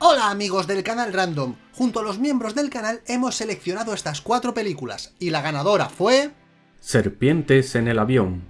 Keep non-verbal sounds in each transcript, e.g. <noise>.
Hola amigos del canal Random, junto a los miembros del canal hemos seleccionado estas cuatro películas, y la ganadora fue... Serpientes en el avión.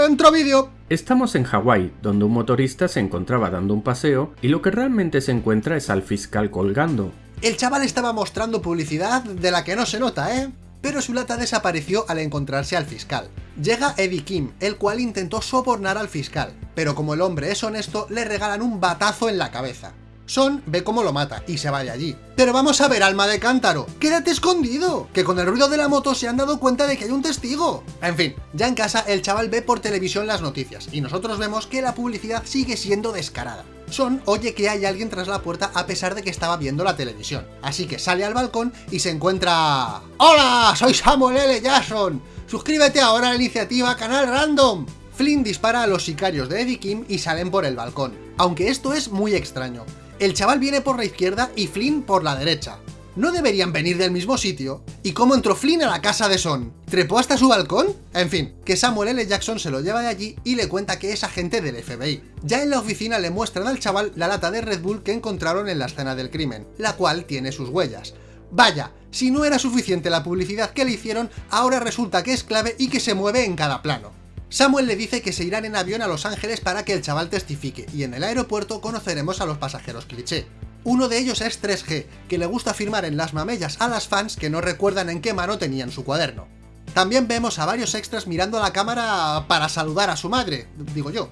Dentro vídeo. Estamos en Hawái, donde un motorista se encontraba dando un paseo y lo que realmente se encuentra es al fiscal colgando. El chaval estaba mostrando publicidad de la que no se nota, ¿eh? Pero su lata desapareció al encontrarse al fiscal. Llega Eddie Kim, el cual intentó sobornar al fiscal, pero como el hombre es honesto, le regalan un batazo en la cabeza. Son ve cómo lo mata y se va de allí. Pero vamos a ver, alma de cántaro, quédate escondido, que con el ruido de la moto se han dado cuenta de que hay un testigo. En fin, ya en casa el chaval ve por televisión las noticias, y nosotros vemos que la publicidad sigue siendo descarada. Son oye que hay alguien tras la puerta a pesar de que estaba viendo la televisión, así que sale al balcón y se encuentra... ¡Hola! Soy Samuel L. Jackson. Suscríbete ahora a la iniciativa Canal Random. Flynn dispara a los sicarios de Eddie Kim y salen por el balcón, aunque esto es muy extraño. El chaval viene por la izquierda y Flynn por la derecha. ¿No deberían venir del mismo sitio? ¿Y cómo entró Flynn a la casa de Son? ¿Trepó hasta su balcón? En fin, que Samuel L. Jackson se lo lleva de allí y le cuenta que es agente del FBI. Ya en la oficina le muestran al chaval la lata de Red Bull que encontraron en la escena del crimen, la cual tiene sus huellas. Vaya, si no era suficiente la publicidad que le hicieron, ahora resulta que es clave y que se mueve en cada plano. Samuel le dice que se irán en avión a Los Ángeles para que el chaval testifique, y en el aeropuerto conoceremos a los pasajeros cliché. Uno de ellos es 3G, que le gusta firmar en las mamellas a las fans que no recuerdan en qué mano tenían su cuaderno. También vemos a varios extras mirando a la cámara para saludar a su madre, digo yo.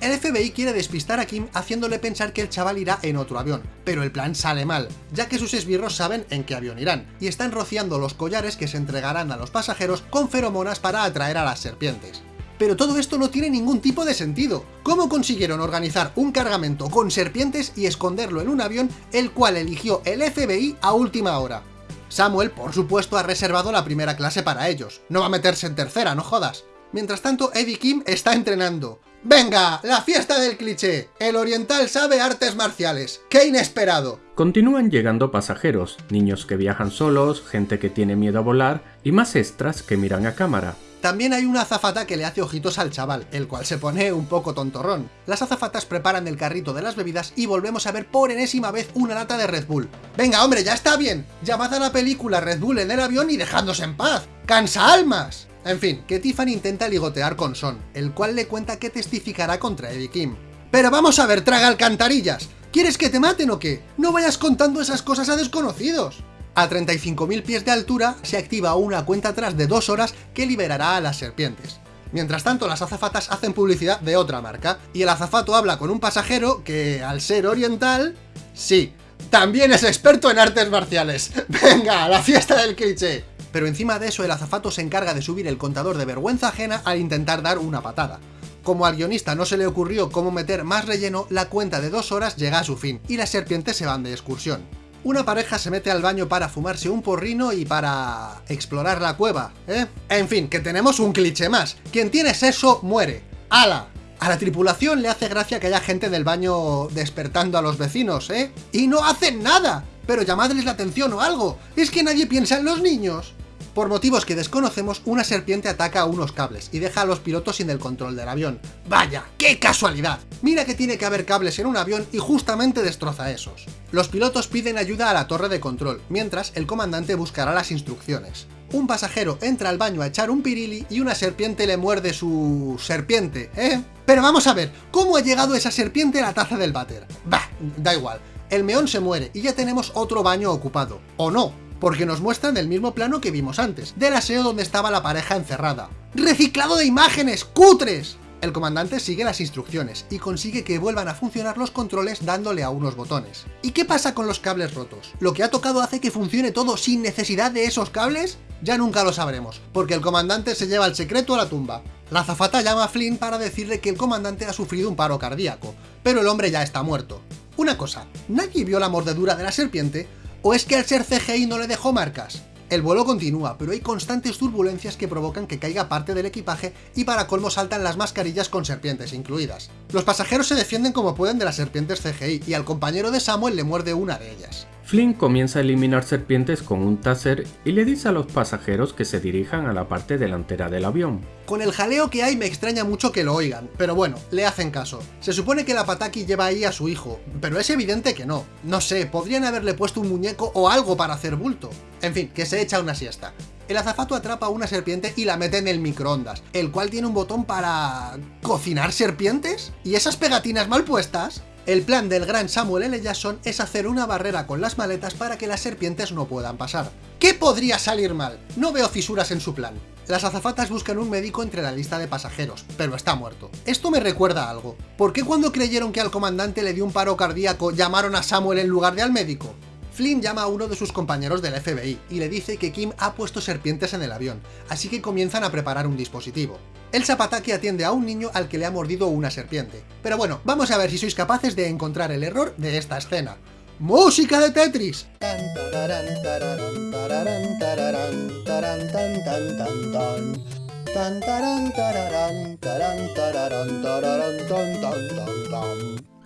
El FBI quiere despistar a Kim haciéndole pensar que el chaval irá en otro avión, pero el plan sale mal, ya que sus esbirros saben en qué avión irán, y están rociando los collares que se entregarán a los pasajeros con feromonas para atraer a las serpientes. Pero todo esto no tiene ningún tipo de sentido. ¿Cómo consiguieron organizar un cargamento con serpientes y esconderlo en un avión el cual eligió el FBI a última hora? Samuel, por supuesto, ha reservado la primera clase para ellos. No va a meterse en tercera, no jodas. Mientras tanto, Eddie Kim está entrenando. ¡Venga! ¡La fiesta del cliché! El oriental sabe artes marciales. ¡Qué inesperado! Continúan llegando pasajeros, niños que viajan solos, gente que tiene miedo a volar y más extras que miran a cámara. También hay una azafata que le hace ojitos al chaval, el cual se pone un poco tontorrón. Las azafatas preparan el carrito de las bebidas y volvemos a ver por enésima vez una lata de Red Bull. ¡Venga, hombre, ya está bien! Llamad a la película Red Bull en el avión y dejadnos en paz. ¡Cansa almas! En fin, que Tiffany intenta ligotear con Son, el cual le cuenta que testificará contra Eddie Kim. ¡Pero vamos a ver, traga alcantarillas! ¿Quieres que te maten o qué? No vayas contando esas cosas a desconocidos. A 35.000 pies de altura se activa una cuenta atrás de dos horas que liberará a las serpientes. Mientras tanto, las azafatas hacen publicidad de otra marca, y el azafato habla con un pasajero que, al ser oriental... Sí, también es experto en artes marciales. <laughs> ¡Venga, la fiesta del cliché! pero encima de eso el azafato se encarga de subir el contador de vergüenza ajena al intentar dar una patada. Como al guionista no se le ocurrió cómo meter más relleno, la cuenta de dos horas llega a su fin, y las serpientes se van de excursión. Una pareja se mete al baño para fumarse un porrino y para... explorar la cueva, ¿eh? En fin, que tenemos un cliché más. Quien tiene sexo, muere. ¡Hala! A la tripulación le hace gracia que haya gente del baño despertando a los vecinos, ¿eh? ¡Y no hacen nada! Pero llamadles la atención o algo. Es que nadie piensa en los niños. Por motivos que desconocemos, una serpiente ataca a unos cables y deja a los pilotos sin el control del avión. ¡Vaya! ¡Qué casualidad! Mira que tiene que haber cables en un avión y justamente destroza esos. Los pilotos piden ayuda a la torre de control, mientras el comandante buscará las instrucciones. Un pasajero entra al baño a echar un pirili y una serpiente le muerde su... serpiente, ¿eh? Pero vamos a ver, ¿cómo ha llegado esa serpiente a la taza del váter? Bah, da igual. El meón se muere y ya tenemos otro baño ocupado. ¿O no? Porque nos muestran el mismo plano que vimos antes, del aseo donde estaba la pareja encerrada. ¡Reciclado de imágenes! ¡Cutres! El comandante sigue las instrucciones y consigue que vuelvan a funcionar los controles dándole a unos botones. ¿Y qué pasa con los cables rotos? ¿Lo que ha tocado hace que funcione todo sin necesidad de esos cables? Ya nunca lo sabremos, porque el comandante se lleva el secreto a la tumba. La azafata llama a Flynn para decirle que el comandante ha sufrido un paro cardíaco, pero el hombre ya está muerto. Una cosa, ¿nadie vio la mordedura de la serpiente? ¿O es que al ser CGI no le dejó marcas? El vuelo continúa, pero hay constantes turbulencias que provocan que caiga parte del equipaje y para colmo saltan las mascarillas con serpientes incluidas. Los pasajeros se defienden como pueden de las serpientes CGI y al compañero de Samuel le muerde una de ellas. Flynn comienza a eliminar serpientes con un taser y le dice a los pasajeros que se dirijan a la parte delantera del avión. Con el jaleo que hay me extraña mucho que lo oigan, pero bueno, le hacen caso. Se supone que la Pataki lleva ahí a su hijo, pero es evidente que no. No sé, podrían haberle puesto un muñeco o algo para hacer bulto. En fin, que se echa una siesta. El azafato atrapa a una serpiente y la mete en el microondas, el cual tiene un botón para... ¿cocinar serpientes? ¿Y esas pegatinas mal puestas? El plan del gran Samuel L. Jackson es hacer una barrera con las maletas para que las serpientes no puedan pasar. ¿Qué podría salir mal? No veo fisuras en su plan. Las azafatas buscan un médico entre la lista de pasajeros, pero está muerto. Esto me recuerda a algo. ¿Por qué cuando creyeron que al comandante le dio un paro cardíaco llamaron a Samuel en lugar de al médico? Flynn llama a uno de sus compañeros del FBI y le dice que Kim ha puesto serpientes en el avión, así que comienzan a preparar un dispositivo. El Zapataki atiende a un niño al que le ha mordido una serpiente. Pero bueno, vamos a ver si sois capaces de encontrar el error de esta escena. ¡Música de Tetris!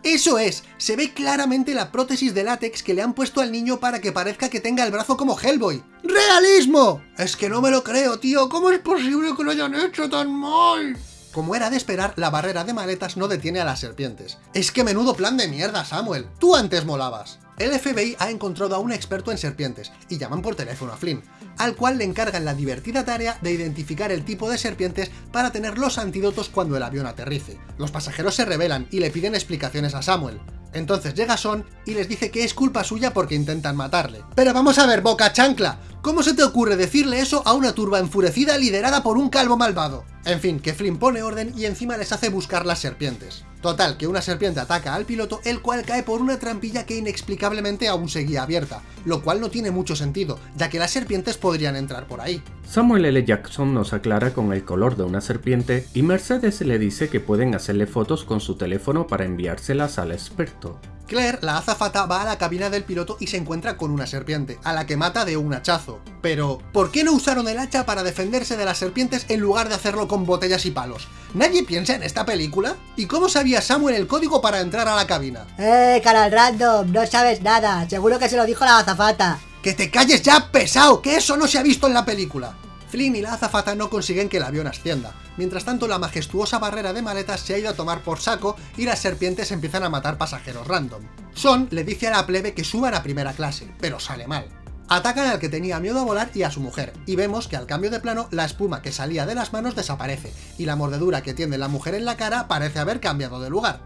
¡Eso es! Se ve claramente la prótesis de látex que le han puesto al niño para que parezca que tenga el brazo como Hellboy. ¡Realismo! Es que no me lo creo, tío. ¿Cómo es posible que lo hayan hecho tan mal? Como era de esperar, la barrera de maletas no detiene a las serpientes. Es que menudo plan de mierda, Samuel. Tú antes molabas. El FBI ha encontrado a un experto en serpientes, y llaman por teléfono a Flynn, al cual le encargan la divertida tarea de identificar el tipo de serpientes para tener los antídotos cuando el avión aterrice. Los pasajeros se rebelan y le piden explicaciones a Samuel. Entonces llega Son y les dice que es culpa suya porque intentan matarle. Pero vamos a ver, boca chancla, ¿cómo se te ocurre decirle eso a una turba enfurecida liderada por un calvo malvado? En fin, que Flynn pone orden y encima les hace buscar las serpientes. Total, que una serpiente ataca al piloto, el cual cae por una trampilla que inexplicablemente aún seguía abierta, lo cual no tiene mucho sentido, ya que las serpientes podrían entrar por ahí. Samuel L. Jackson nos aclara con el color de una serpiente y Mercedes le dice que pueden hacerle fotos con su teléfono para enviárselas al experto. Claire, la azafata, va a la cabina del piloto y se encuentra con una serpiente, a la que mata de un hachazo. Pero, ¿por qué no usaron el hacha para defenderse de las serpientes en lugar de hacerlo con botellas y palos? ¿Nadie piensa en esta película? ¿Y cómo sabía Samuel el código para entrar a la cabina? ¡Eh, canal random! No sabes nada, seguro que se lo dijo la azafata. ¡Que te calles ya, pesado! ¡Que eso no se ha visto en la película! Flynn y la azafata no consiguen que el avión ascienda. Mientras tanto, la majestuosa barrera de maletas se ha ido a tomar por saco y las serpientes empiezan a matar pasajeros random. Son le dice a la plebe que suban a primera clase, pero sale mal. Atacan al que tenía miedo a volar y a su mujer, y vemos que al cambio de plano la espuma que salía de las manos desaparece, y la mordedura que tiene la mujer en la cara parece haber cambiado de lugar.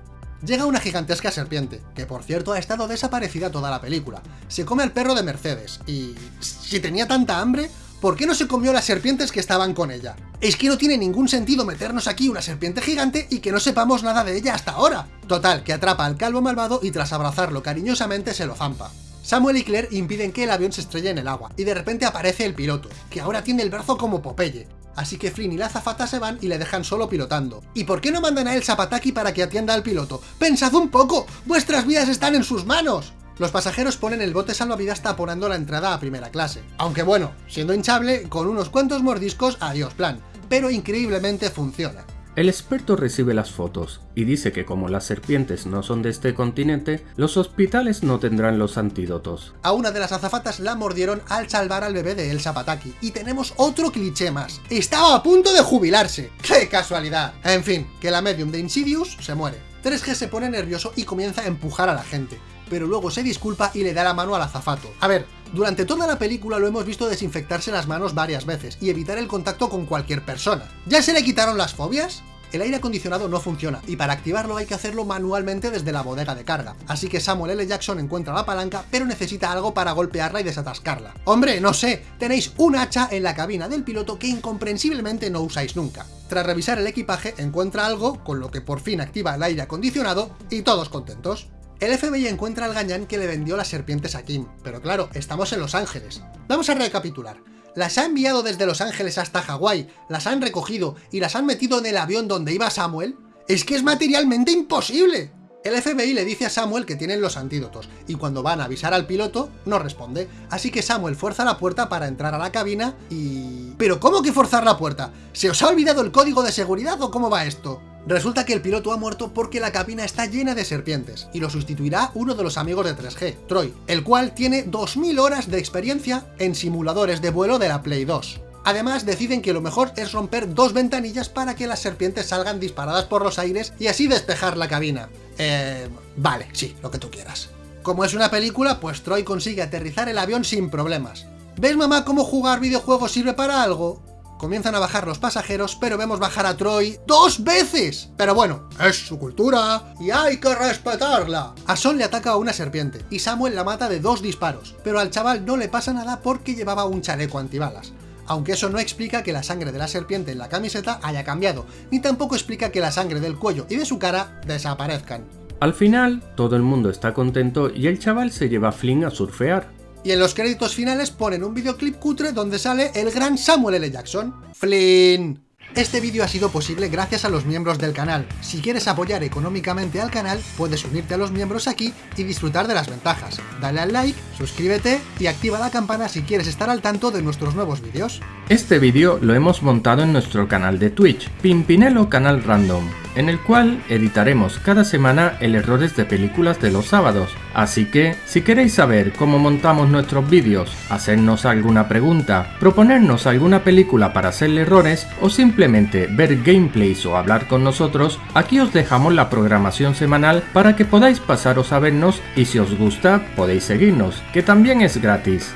Llega una gigantesca serpiente, que por cierto ha estado desaparecida toda la película. Se come al perro de Mercedes, y... si tenía tanta hambre, ¿por qué no se comió las serpientes que estaban con ella? Es que no tiene ningún sentido meternos aquí una serpiente gigante y que no sepamos nada de ella hasta ahora. Total, que atrapa al calvo malvado y tras abrazarlo cariñosamente se lo zampa. Samuel y Claire impiden que el avión se estrelle en el agua, y de repente aparece el piloto, que ahora tiene el brazo como Popeye. Así que Flynn y la azafata se van y le dejan solo pilotando. ¿Y por qué no mandan a él Zapataki para que atienda al piloto? ¡Pensad un poco! ¡Vuestras vidas están en sus manos! Los pasajeros ponen el bote salvavidas taponando la entrada a primera clase. Aunque bueno, siendo hinchable, con unos cuantos mordiscos, adiós plan. Pero increíblemente funciona. El experto recibe las fotos y dice que como las serpientes no son de este continente, los hospitales no tendrán los antídotos. A una de las azafatas la mordieron al salvar al bebé de El Zapataki. Y tenemos otro cliché más. Estaba a punto de jubilarse. ¡Qué casualidad! En fin, que la medium de Insidious se muere. 3G se pone nervioso y comienza a empujar a la gente pero luego se disculpa y le da la mano al azafato. A ver, durante toda la película lo hemos visto desinfectarse las manos varias veces y evitar el contacto con cualquier persona. ¿Ya se le quitaron las fobias? El aire acondicionado no funciona, y para activarlo hay que hacerlo manualmente desde la bodega de carga, así que Samuel L. Jackson encuentra la palanca, pero necesita algo para golpearla y desatascarla. ¡Hombre, no sé! Tenéis un hacha en la cabina del piloto que incomprensiblemente no usáis nunca. Tras revisar el equipaje, encuentra algo, con lo que por fin activa el aire acondicionado, y todos contentos. El FBI encuentra al gañán que le vendió las serpientes a Kim, pero claro, estamos en Los Ángeles. Vamos a recapitular. Las ha enviado desde Los Ángeles hasta Hawái, las han recogido y las han metido en el avión donde iba Samuel. ¡Es que es materialmente imposible! El FBI le dice a Samuel que tienen los antídotos, y cuando van a avisar al piloto, no responde, así que Samuel fuerza la puerta para entrar a la cabina y... ¿Pero cómo que forzar la puerta? ¿Se os ha olvidado el código de seguridad o cómo va esto? Resulta que el piloto ha muerto porque la cabina está llena de serpientes, y lo sustituirá uno de los amigos de 3G, Troy, el cual tiene 2000 horas de experiencia en simuladores de vuelo de la Play 2. Además, deciden que lo mejor es romper dos ventanillas para que las serpientes salgan disparadas por los aires y así despejar la cabina. Eh... Vale, sí, lo que tú quieras. Como es una película, pues Troy consigue aterrizar el avión sin problemas. ¿Ves mamá cómo jugar videojuegos sirve para algo? Comienzan a bajar los pasajeros, pero vemos bajar a Troy ¡dos veces! Pero bueno, es su cultura y hay que respetarla. A Son le ataca a una serpiente y Samuel la mata de dos disparos, pero al chaval no le pasa nada porque llevaba un chaleco antibalas aunque eso no explica que la sangre de la serpiente en la camiseta haya cambiado, ni tampoco explica que la sangre del cuello y de su cara desaparezcan. Al final, todo el mundo está contento y el chaval se lleva a Flynn a surfear. Y en los créditos finales ponen un videoclip cutre donde sale el gran Samuel L. Jackson. ¡Flynn! Este vídeo ha sido posible gracias a los miembros del canal. Si quieres apoyar económicamente al canal, puedes unirte a los miembros aquí y disfrutar de las ventajas. Dale al like, suscríbete y activa la campana si quieres estar al tanto de nuestros nuevos vídeos. Este vídeo lo hemos montado en nuestro canal de Twitch, Pimpinelo Canal Random en el cual editaremos cada semana el errores de películas de los sábados. Así que, si queréis saber cómo montamos nuestros vídeos, hacernos alguna pregunta, proponernos alguna película para hacerle errores o simplemente ver gameplays o hablar con nosotros, aquí os dejamos la programación semanal para que podáis pasaros a vernos y si os gusta podéis seguirnos, que también es gratis.